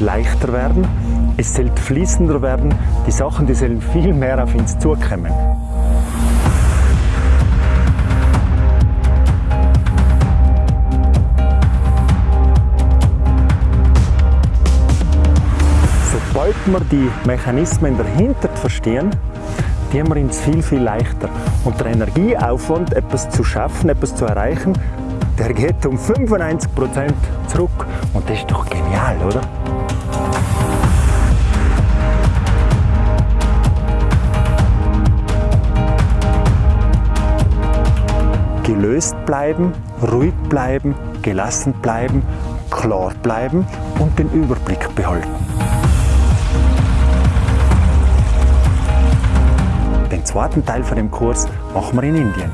leichter werden, es soll fließender werden, die Sachen die sollen viel mehr auf uns zukommen. Sobald wir die Mechanismen dahinter verstehen, die haben wir uns viel, viel leichter. Und der Energieaufwand, etwas zu schaffen, etwas zu erreichen, der geht um 95% zurück. Und das ist doch genial, oder? Gelöst bleiben, ruhig bleiben, gelassen bleiben, klar bleiben und den Überblick behalten. Den zweiten Teil von dem Kurs machen wir in Indien.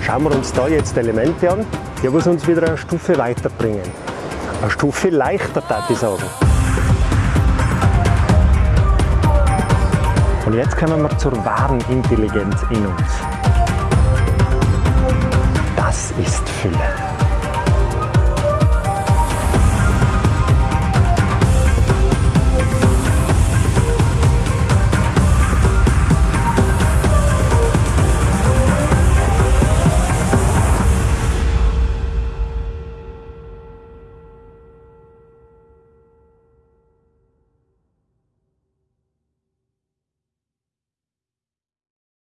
Schauen wir uns da jetzt Elemente an, die uns wieder eine Stufe weiterbringen. Eine Stufe leichter, würde ich sagen. Und jetzt kommen wir zur wahren Intelligenz in uns. Das ist Fülle.